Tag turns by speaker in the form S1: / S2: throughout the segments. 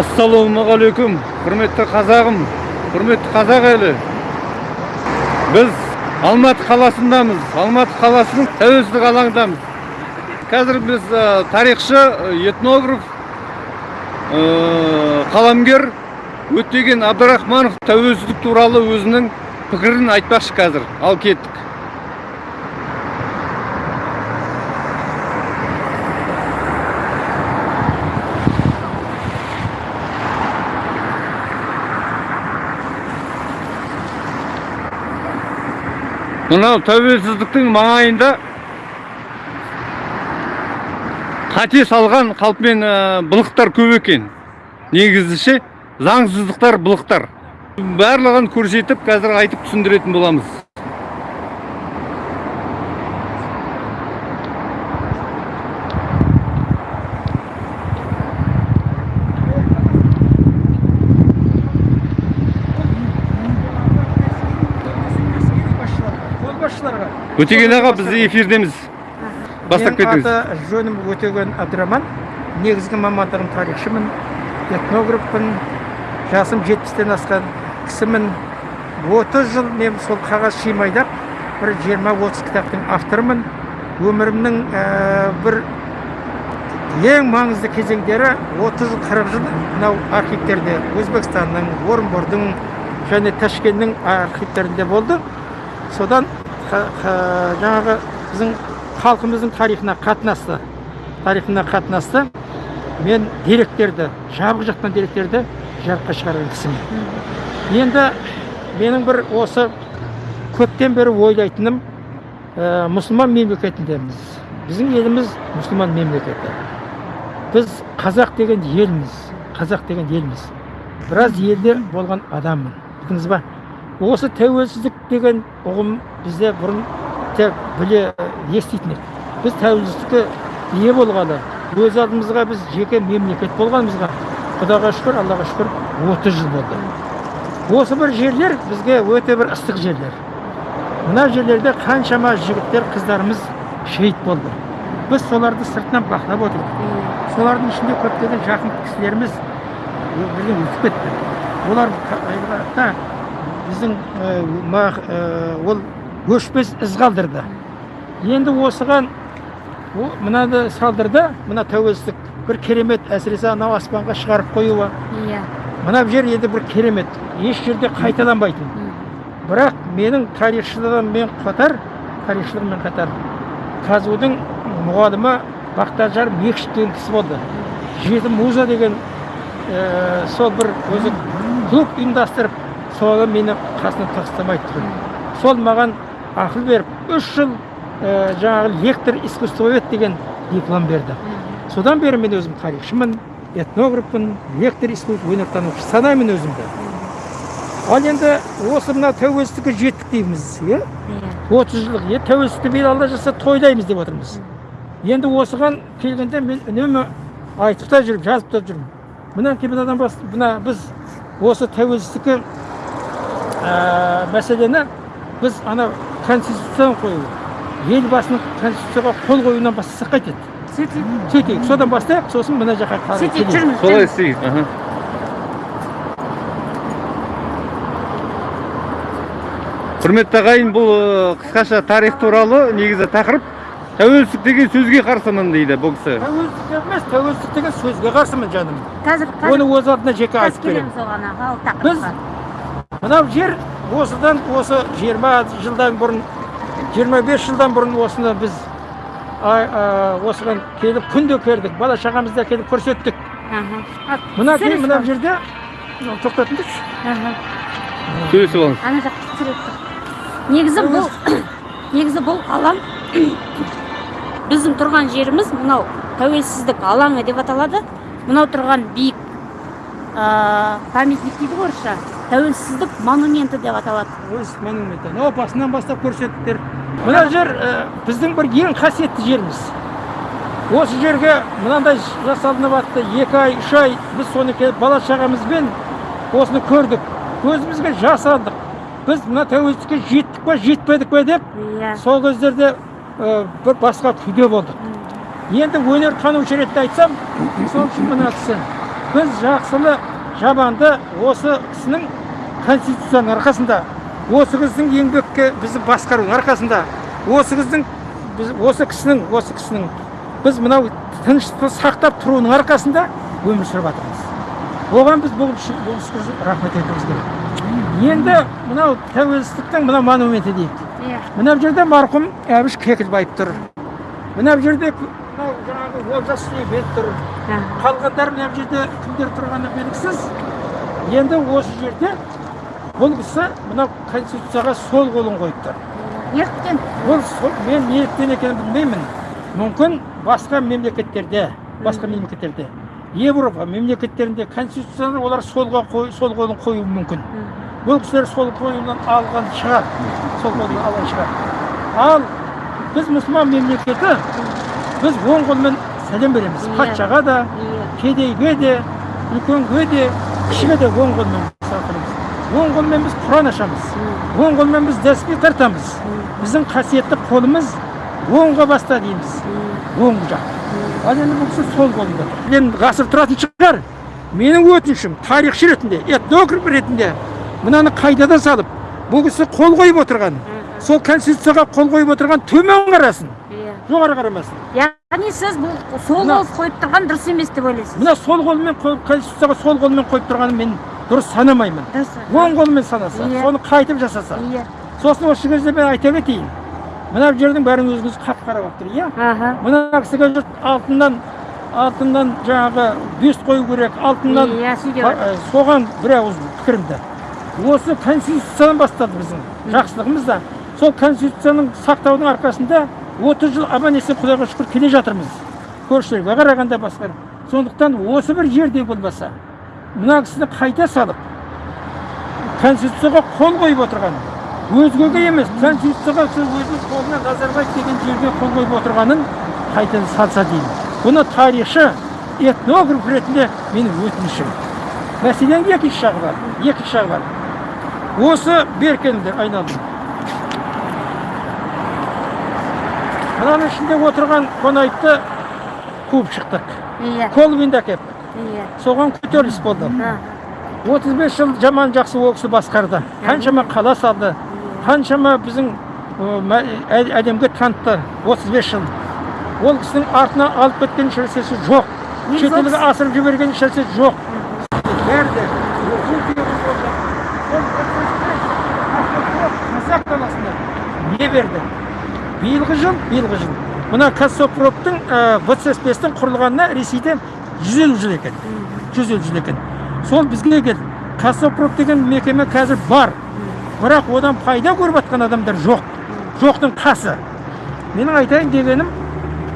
S1: ассалаумағалейкум құрметті қазағым құрметті қазақ елі. Біз алматы қаласындамыз алматы қаласының тәуелсіздік алаңындамыз. Қазір біз тарихшы этнограф қаламгер өтеген абдрахманов тәуелсіздік туралы өзінің пікірін айтпақшы қазір. Ал кеттік. Мынау тәуелсіздіктің маңайында қате салған қалпымен ә, былықтар көп екен. Негізі ше заңсыздықтар былықтар. Барлығын көрсетіп қазір айтып түсіндіретін боламыз
S2: қолбасшыларға
S1: өтеген аға біз эфирдеміз. Бастап кетіңіз.
S2: аты жөнім өтеген абдраман негізгі мамандығым тарихшымын этнографпын. Жасым жетпістен асқан кісімін отыз жыл мен сол қағаз шимайдап бір жиырма отыз кітаптың авторымын. Өмірімнің ә, бір ең маңызды кезеңдері 30 жыл 40 жыл мынау архивтерде өзбекстанның орынбордың және ташкенттің архивтерінде болды. Содан жаңағы біздің халқымыздың тарихына қатынасты тарихына қатынасты мен деректерді жабық жатқан деректерді жарыққа шығарған кісімін енді менің бір осы көптен бері ойлайтыным ә, мұсылман мемлекетіндеміз. Біздің еліміз мұсылман мемлекеті. Біз қазақ деген елміз қазақ деген елміз. Біраз елде болған адаммын. Білдіңіз ба? Осы тәуелсіздік деген ұғым бізде бұрын тек біле еститін едік біз тәуелсіздікке ие болғалы өз алдымызға біз жеке мемлекет болғанымызға құдайға шүкір аллаға шүкір 30 жыл болды. Осы бір жерлер бізге өте бір ыстық жерлер. Мына жерлерде қаншама жігіттер қыздарымыз шейіт болды. Біз соларды сыртынан бақылап отырдық. Солардың ішінде көптеген жақын кісілеріміз бірден өтіп кетті. Олар біздің ол өшпес із қалдырды енді осыған мынаны салдырды мына тәуелсіздік бір керемет әсіресе анау аспанға шығарып қоюы
S3: Иә.
S2: мына жер енді бір керемет еш жерде қайталанбайтын бірақ менің тарихшылығыммен қатар тарихшылығыммен қатар казу дің мұғалімі бақтажар мекшит деген кісі болды жеті муза деген ә, сол бір өзі клуб ұйымдастырып соны мені қасына тастамайды тұғын сол маған ақыл беріп үш жыл ә, жаңағы лектор искусствовед деген диплом берді. Содан бері мен өзім тарихшымын этнографпын лектор искусство өнертанушы санаймын өзімді. Ал енді осы мына тәуелсіздікке жеттік дейміз иә отыз жылдық е тәуелсіздікті биыл алла жазса тойлаймыз деп отырмыз. Енді осыған келгенде мен үнемі айтып та жүрмін. Жазып та жүрмін мінекей бас мына біз осы тәуелсіздікке ә, мәселені біз ана конституцияны қою елбасының конституцияға қол қоюынан бастасақ қайтеді
S3: сөйтіп
S2: сөйтейік. Содан бастайық сосын мына жаққа қарай
S3: сөйтіп
S2: келейік.
S3: жүрміз
S1: солай істейік. Құрметті ағайын бұл қысқаша тарих туралы негізі тақырып тәуелсіздік деген сөзге қарсымын дейді бұл кісі.
S2: Тәуелсіздік емес тәуелсіздік деген сөзге қарсымын жаным.
S3: Қазір
S2: оны өз атына жеке айтып беремін. біз
S3: тақырыпқа.
S2: Мынау жер осыдан осы 20 жылдан бұрын 25 жылдан бұрын осыны біз осыған келіп күнде көрдік бала шағамызда келіп көрсеттік. Мына
S3: түсіресіз
S2: мына жерде тоқтатыңызшы
S1: сөйлесіп алыңыз
S3: ана жақта тұр. негізі бұл негізі бұл алаң. Біздің тұрған жеріміз мынау тәуелсіздік алаңы деп аталады. Мынау тұрған биік памятник дейді ғой орысша. Тәуелсіздік монументі деп аталады.
S2: Өз монумент анау басынан бастап көрсеттіңдер мына жер ә, біздің бір ең қасиетті жеріміз. Осы жерге мынандай жасалынып жатты екі ай үш ай біз соны келіп бала шағамызбен осыны көрдік. Көзімізге жас алдық біз мына тәуелсіздікке жеттік па жетпедік пе деп
S3: иә.
S2: сол кездерде ә, бір басқа күйде болдық. Енді өнертанушы ретінде айтсам сол үшін мына кісі. Біз жақсылы жаманды осы кісінің конституцияның арқасында осы кісінің еңбекке бізді басқаруының арқасында осы кісінің біз осы кісінің осы кісінің біз мынау тыныштықты сақтап тұруының арқасында өмір сүріп жатырмыз. Оған біз бұл үшін рахмет айтуымыз керек. Енді мынау тәуелсіздіктің мына монументі дейік.
S3: Иә.
S2: Мына жерде марқұм әбіш кекілбаев тұр. Мына жерде мынау жаңағы олжас сүлейменов тұр.
S3: Аха.
S2: қалғандар мына жерде кімдер тұрғаны белгісіз? Енді осы жерде бұл кісі мынау конституцияға сол қолын қойып тұр
S3: неліктен?
S2: Ол сол- мен неліктен екенін білмеймін. Мүмкін басқа мемлекеттерде басқа мемлекеттерде европа мемлекеттерінде конституцияны олар солға қой, сол қолын қоюы мүмкін. Бұл кісілер сол қолынан алған шығар. Сол қолынан алған шығар. Ал біз мұсылман мемлекеті біз оң қолмен сәлем береміз.
S3: Иә.
S2: патшаға да
S3: иә.
S2: кедейге де үлкенге де кішіге де оң қолмен. Оң қолмен біз құран ашамыз. Оң қолмен біз тәсбih тартамыз. Біздің қасиетті қолымыз оңға баста дейміз. Оң жақ ал енді бұл кісі сол қолында тұр. енді ғасыр тұратын шығар. Менің өтінішім тарихшы ретінде этнограф ретінде мынаны қайдада салып бұл кісі қол қойып отырған. Сол конституцияға қол қойып отырған төмен қарасын.
S3: Иә.
S2: Жоғары қарамасын.
S3: Яғни сіз бұл сол қол қойып тұрған дұрыс емес деп ойлайсыз.
S2: мына сол қолмен конституцияға сол қолмен қойып тұрғанын мен дұрыс санамаймын. Оң қолмен санаса
S3: Иә.
S2: соны қайтып жасаса.
S3: Иә.
S2: Сосын осы кезде мен айта кетейін. Мына жердің бәрін өзіңіз қап қара болып тұр иә мына кісіге жұрт алтыннан алтыннан жаңағы бюст қою керек алтыннан
S3: иә сөйте
S2: Ба- ә, соған бір ауыз пікірімді. Осы конституциядан басталды біздің жақсылығымыз да. Сол конституцияның сақтаудың арқасында 30 жыл аман есен құдайға шүкір келе жатырмыз. Көршілерге қарағанда басқа. Сондықтан осы бір жерде болмаса мына кісіні қайта салып конституцияға қол қойып отырған өзгеге емес конституцияға сол өзінің қолына назарбаев деген жерге қол қойып отырғанын қайта салса деймін. Бұны тарихшы этнограф ретінде менің өтінішім. Мәселенің екінші жағы бар екінші жағы бар. Осы беркенді айналдым. Мынаның ішінде отырған қонаевты қуып шықтық.
S3: Иә.
S2: Колвинді әкеттік
S3: иә
S2: соған көтеріліс болды
S3: аха.
S2: 35 жыл жаман жақсы ол кісі басқарды қаншама қала салды. Қаншама біздің ә, әлемге танытты 35 жыл. Ол кісінің артына алып кеткен ешнәрсесі жоқ. Шетелге асырып жіберген ешнәрсе жоқ. Бәрі қазақ даласында не берді? Биылғы жыл биылғы жыл. Мына қазсопровтың вцспстің құрылғанына ресейде 150 жыл екен. 150 жыл екен. Сол бізге келді. Қазсопром деген мекеме қазір бар. Бірақ одан пайда көріп жатқан адамдар жоқ. Жоқтың қасы. Менің айтайын дегенім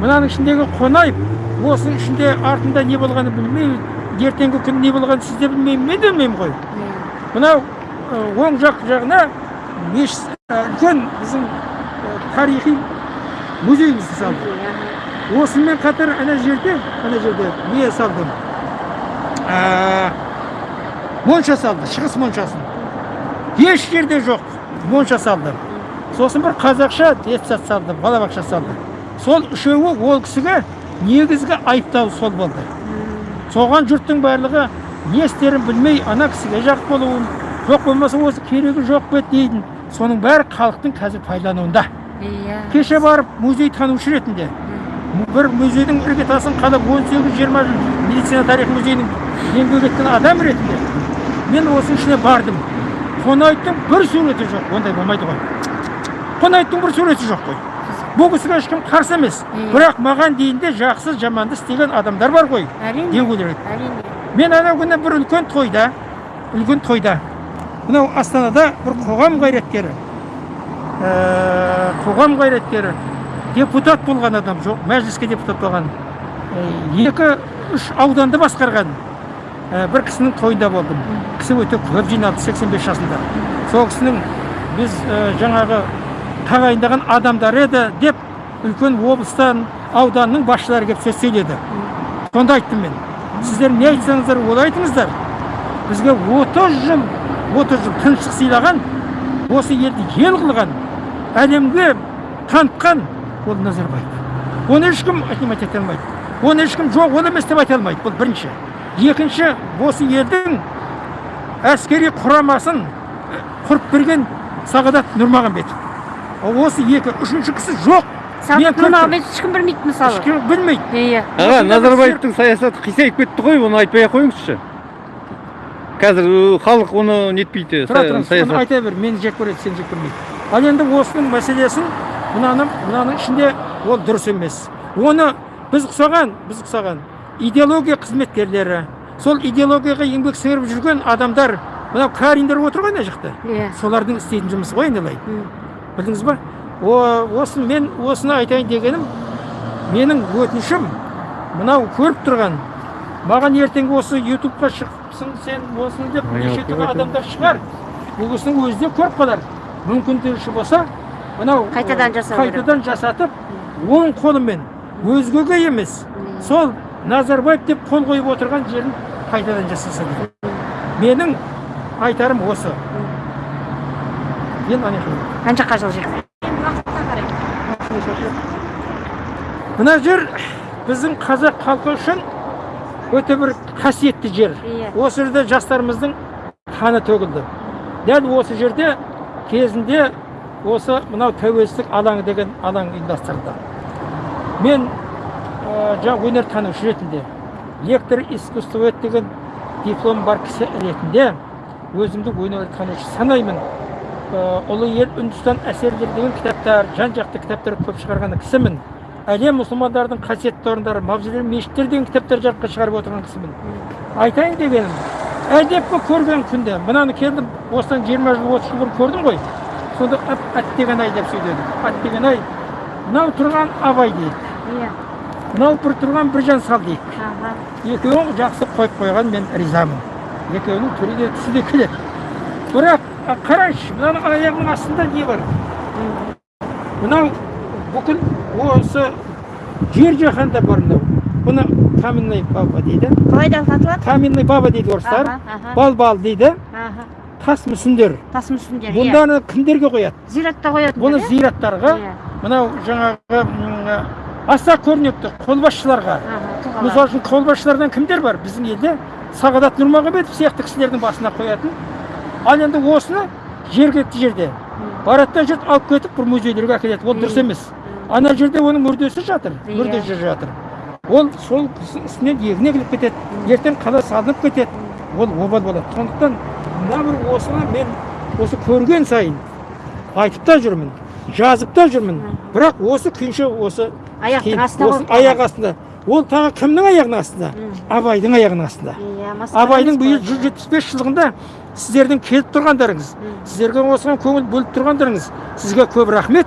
S2: мынаның ішіндегі қонаев осының ішінде артында не болғанын білмеймін ертеңгі күн не болғанын сіз де білмеймін мен де білмеймін ғой. Мынау ә, оң жақ жағына мешіт үлкен біздің тарихи музейімізді салды. Осымен қатар ана жерде ана жерде не салды ә, монша салды шығыс моншасын. Еш жерде жоқ монша салды сосын бір қазақша детсад салды балабақша салды сол үшеуі ол кісіге негізгі айыптау сол болды. Соған жұрттың барлығы не істерін білмей ана кісіге жақ болуын жоқ болмаса осы керегі жоқ па дейді соның бәрі халықтың қазір пайдалануында.
S3: Иә.
S2: Кеше барып музей танушы ретінде бір музейдің іргетасын қалап 18-20 жыл медицина тарих музейінің еңбек еткен адам ретінде мен осының ішіне бардым. Қонаевтың бір суреті жоқ. Ондай болмайды ғой. Қонаевтың бір суреті жоқ қой. Бұл кісіге ешкім қарсы емес. Бірақ маған дейін де жақсы жаманды істеген адамдар бар ғой
S3: әрине.
S2: деу керек.
S3: Әрине.
S2: Мен анау күні бір үлкен тойда үлкен тойда мынау астанада бір қоғам қайраткері ә, қоғам қайраткері депутат болған адам жоқ мәжіліске депутат болған. Екі үш ауданды басқарған бір кісінің тойында болдым. Кісі өте көп жиналды 85 жасында. Сол кісінің біз жаңағы тағайындаған адамдары еді деп үлкен облыстан ауданның басшылары келіп сөз сөйледі. Сонда айттым мен. Сіздер не айтсаңыздар ол айтыңыздар. Бізге 30 жыл 30 жыл тыныштық сыйлаған осы елді ел қылған әлемге танытқан ол назарбаев оны ешкім отнимать ете алмайды оны ешкім жоқ ол емес деп айта алмайды бұл бірінші. Екінші осы елдің әскери құрамасын құрып берген сағадат нұрмағамбетов ал осы екі үшінші кісі жоқ.
S3: Нұрмағамбетов ешкім білмейді мысалы.
S2: Ешкім білмейді.
S3: Иә
S1: аға назарбаевтың саясаты қисайып кетті ғой оны айтпай ақ қойыңызшы. Қазір халық оны нетпейді
S2: тұра тұрыңыз айта бер мені жек көреді сені жек көрмейді. Ал енді осының мәселесін мынаны мынаның ішінде ол дұрыс емес. Оны біз ұқсаған біз ұқсаған идеология қызметкерлері. Сол идеологияға еңбек сіңіріп жүрген адамдар мынау кариндер отыр ғой ана жақта?
S3: Иә.
S2: Солардың істейтін жұмысы ғой айналайын білдіңіз ба? О, осы мен осыны айтайын дегенім менің өтінішім мынау көріп тұрған маған ертең осы ютубқа шығыпсың сен осыны деп неше түрлі адамдар шығар. Бұл кісінің өзі де көріп қалар. Мүмкіндігі болса мынау
S3: Қайтадан жасау
S2: қайтадан жасатып оң қолымен өзгеге емес сол назарбаев деп қол қойып отырған жерін қайтадан жасаса керек. Менің айтарым осы. Енді ана
S3: қарай
S2: мына жер біздің қазақ халқы үшін өте бір қасиетті жер.
S3: Иә.
S2: осы жерде жастарымыздың қаны төгілді. Дәл осы жерде кезінде осы мынау тәуелсіздік алаңы деген алаң ұйымдастырылды мен ә, өнертанушы ретінде лектор искусствовед деген диплом бар кісі ретінде өзімді өнертанушы санаймын. Ә, ұлы ел үндістан әсерлері деген кітаптар жан жақты кітаптар көп шығарған кісімін әлем мұсылмандардың қасиетті орындары мавзолей мешіттер деген кітаптар жарыққа шығарып отырған кісімін. Айтайын дегенім әдепкі көрген күнде мынаны келдім осыдан жиырма жыл отыз жыл бұрын көрдім ғой. Сонда әттеген ай деп сөйледім әттеген ай. Мынау тұрған абай дейді.
S3: Иә.
S2: Мынау бір тұрған біржан сал дейді. Екеуін жақсы қойып қойған мен ризамын. Екеуінің түрі де түсі де келеді бірақ а, қарайшы мынаның аяғының астында не бар? Мынау бүкіл осы жер жаһанда бар мынау. Бұны каменный баба дейді.
S3: Қалай да аталады
S2: каменный баба дейді орыстар. Балбал дейді. Тас мүсіндер
S3: тас мүсіндер иә.
S2: Бұнданы кімдерге қояды.
S3: Зиратта қоятын
S2: бұны зираттарға
S3: иә.
S2: мынау жаңағы аса көрнекті қолбасшыларға. Мысалы үшін қолбасшылардан кімдер бар? Біздің елде сағадат нұрмағамбетов сияқты кісілердің басына қоятын. Ал енді осыны жергілікті жерде. Барады да жұрт алып кетіп бір музейлерге әкеледі. Ол дұрыс емес. Ана жерде оның мүрдесі жатыр
S3: Иә.
S2: мүрдесі жатыр. Ол сол үстінен егін егіліп кетеді. Ертең қала салынып кетеді. Ол обал болады. Сондықтан мына бір осыны мен осы көрген сайын айтып та жүрмін жазып та жүрмін бірақ осы күйінше осы
S3: аяқтың
S2: осы аяқ астында ол тағы кімнің аяғының астында абайдың аяғының астында
S3: иә
S2: абайдың биыл жүз жетпіс бес жылдығында сіздердің келіп тұрғандарыңыз сіздерге осыған көңіл бөліп тұрғандарыңыз сізге көп рахмет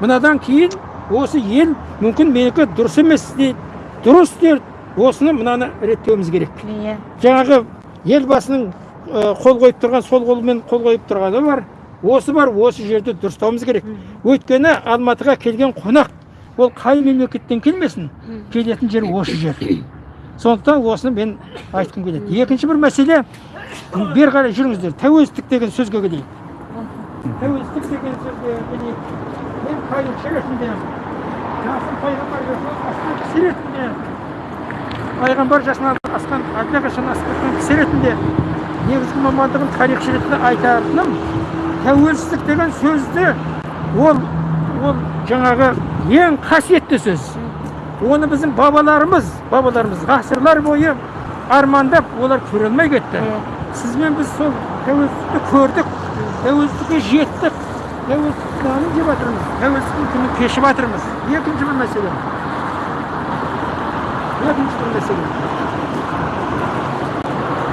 S2: мынадан кейін осы ел мүмкін менікі дұрыс емес дейді дұрыс дейді осыны мынаны реттеуіміз керек
S3: иә
S2: жаңағы елбасының қол қойып тұрған сол қолмен қол қойып тұрғаны бар. Осы бар осы жерді дұрыстауымыз керек. Өйткені алматыға келген қонақ ол қай мемлекеттен келмесін келетін жер осы жер. Сондықтан осыны мен айтқым келеді. Екінші бір мәселе бері қарай жүріңіздер. Тәуелсіздік деген сөзге келейік. Тәуелсіздік деген сөзге келейік. Мен тарихшы ретінде жасын пайғамбар жасынан асқан кісі ретінде пайғамбар жасынан асқан әлдеқашан асып кеткен кісі ретінде негізгі мамандығым тарихшы ретінде айтатыным тәуелсіздік деген сөзді ол ол жаңағы ең қасиетті сөз. Оны біздің бабаларымыз бабаларымыз ғасырлар бойы армандап олар көре алмай кетті. Сізбен біз сол тәуелсіздікті көрдік тәуелсіздікке жеттік тәуелсіздік нанын жеп жатырмыз тәуелсіздіктің күнін кешіп жатырмыз екінші бір мәселе. Екінші бір мәселе.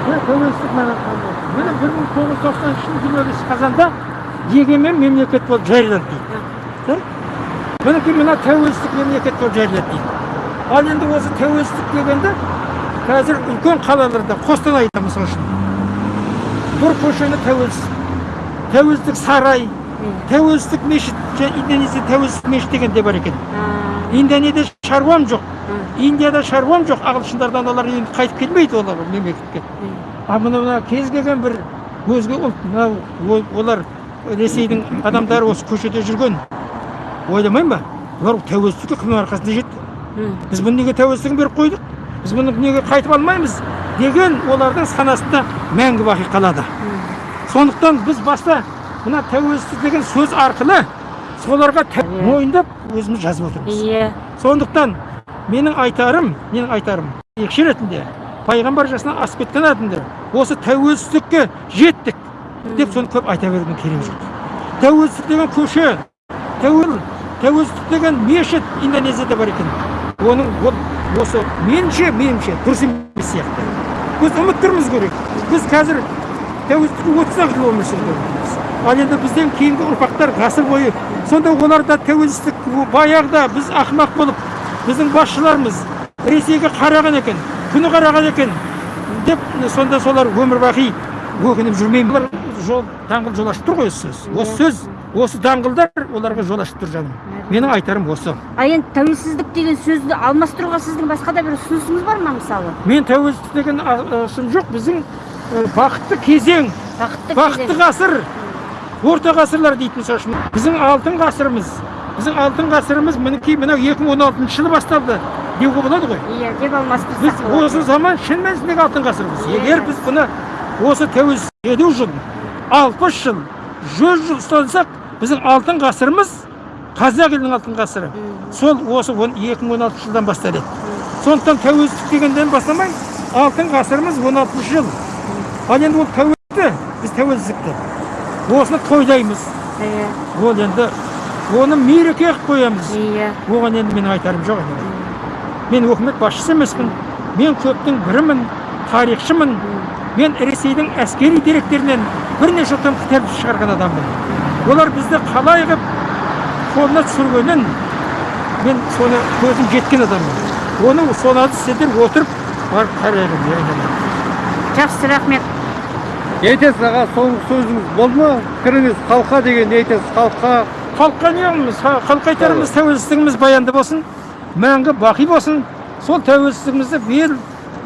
S2: Тәуелсіздік қандай міне бір мың тоғыз жүз тоқсаныншы жылы жиырма бесінші қазанда егемен мемлекет болып жарияланды дейді мінекей мына тәуелсіздік мемлекет болып жарияланды дейді ал енді осы тәуелсіздік дегенде қазір үлкен қалаларда қостанайда мысалы үшін бір көшені тәуелсіз тәуелсіздік сарай тәуелсіздік мешіт индонезия тәуелсіздік мешіт деген де бар екен индонезияда шаруам жоқ индияда шаруам жоқ ағылшындардан олар енді қайтып келмейді олар мемлекетке. А мына мына кез келген бір өзге ұлт мынау олар ресейдің адамдары осы көшеде жүрген. Ойламай ма? Олар тәуелсіздікке кімнің арқасында жетті. Біз бұны неге тәуелсіздігін беріп қойдық? Біз бұны неге қайтып алмаймыз? Деген олардың санасында мәңгі бақи қалады. Сондықтан біз баста мына тәуелсіздік деген сөз арқылы соларға тә- мойындап өзіміз жазып отырмыз.
S3: Иә.
S2: Сондықтан менің айтарым менің айтарым екші ретінде пайғамбар жасынан асып кеткен адамдар осы тәуелсіздікке жеттік деп соны көп айта берудің керегі жоқ. Тәуелсіздік деген көше тәуел тәуелсіздік деген мешіт индонезияда бар екен. Оның ол осы меніңше меніңше дұрыс емес сияқты. Біз ұмыттыруымыз керек. Біз қазір тәуелсіздікке отыз ақ жыл өмір жатырмыз ал енді бізден кейінгі ұрпақтар ғасыр бойы сонда олар да тәуелсіздік баяғыда біз ақымақ болып біздің басшыларымыз ресейге қараған екен күні қараған екен деп сонда солар өмір бақи өкініп олар жол даңғыл жол ашып тұр ғой осы сөз. Осы сөз осы даңғылдар оларға жол ашып тұр жаным. Менің айтарым осы.
S3: А енді тәуелсіздік деген сөзді алмастыруға сіздің басқа да бір ұсынысыңыз бар ма мысалы?
S2: Мен тәуелсіздік деген сын жоқ. Біздің ә, бақытты кезең
S3: бақытты
S2: ғасыр орта ғасырлар дейтін үшін біздің алтын ғасырымыз біздің алтын ғасырымыз мінекей мынау екі мың он алтыншы жылы басталды деуге болады ғой
S3: иә деп алмастырсақ
S2: осы заман шын мәнісіндегі алтын ғасырымыз егер біз бұны осы тәуелсіз елу жыл алпыс жыл жүз жыл ұстансақ біздің алтын ғасырымыз қазақ елінің алтын ғасыры сол осы он- екі мың он алтыншы жылдан басталады сондықтан тәуелсіздік дегенден бастамай алтын ғасырымыз он алтыншы жыл ал енді ол тәуелсіздікті біз тәуелсіздікті осыны тойлаймыз
S3: иә
S2: ол енді оны мереке қылып қоямыз.
S3: Иә.
S2: Оған енді менің айтарым жоқ енді мен өкімет басшысы емеспін мен көптің бірімін тарихшымын. Мен ресейдің әскери деректерінен бірнеше том кітап шығарған адаммын. Олар бізді қалай қылып қолына түсіргенін мен соны көзім жеткен адаммын. Оны соларды сіздер отырып барып қарайын
S3: жақсы рахмет.
S1: Не айтасыз аға соңғы сөзіңіз болды ма? Пікіріңіз халыққа деген не айтасыз халыққа.
S2: Халыққа не қылмыз Ха- халыққа айтарымыз тәуелсіздігіміз баянды болсын мәңгі бақи болсын. Сол тәуелсіздігімізді биыл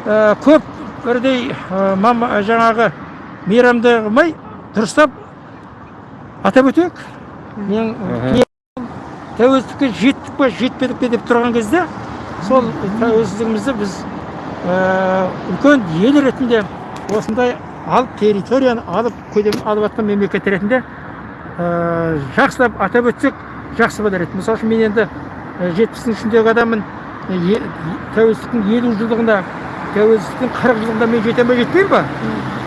S2: ә, көп бірдей ә, мама- жаңағы мейрамды қылмай дұрыстап атап өтейік. Мен тәуелсіздікке жеттік па жетпедік пе деп тұрған кезде сол тәуелсіздігімізді біз ә, үлкен ел ретінде осындай алып территорияны алып көлем алып жатқан мемлекет ретінде ә, жақсылап атап өтсек жақсы болар еді. Мысалы үшін мен енді ә, жетпістің ішіндегі адаммын. Тәуелсіздіктің елу жылдығында тәуелсіздіктің қырық жылдығында мен жете ме жетпеймін ба?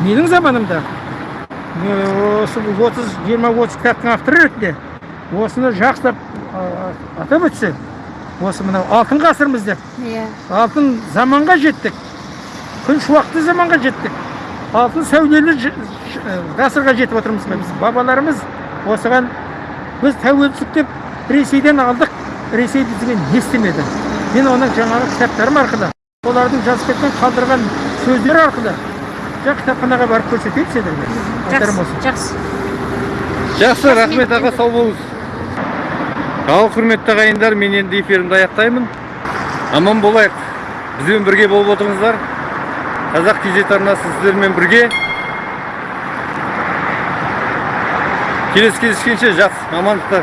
S2: Менің заманымда. Осы отыз жиырма отыз кітаптың авторы ретінде осыны жақсылап атап өтсе осы мынау алтын ғасырмыз деп.
S3: Иә.
S2: Алтын заманға жеттік. Күн шуақты заманға жеттік. Алтын сәулелі ғасырға жетіп отырмыз ғой біз? Бабаларымыз осыған біз тәуелсіздік деп ресейден алдық. Ресей бізге не істемеді? Мен оның жаңағы кітаптарым арқылы олардың жазып кеткен қалдырған сөздері арқылы жаңа кітапханаға барып көрсетейін сендерге
S3: жақсы жақсы.
S1: Жақсы рахмет аға сау болыңыз. Ал құрметті ағайындар мен енді эфирімді аяқтаймын. Аман болайық. Бізбен бірге болып отырыңыздар. Қазақ кз арнасы сіздермен бірге. Келесі кездескенше жақсы амандықта